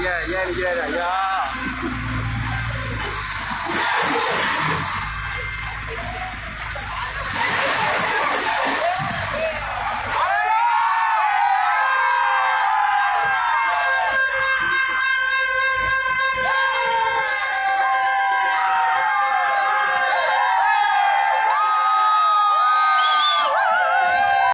Yeah, yeah, yeah, yeah.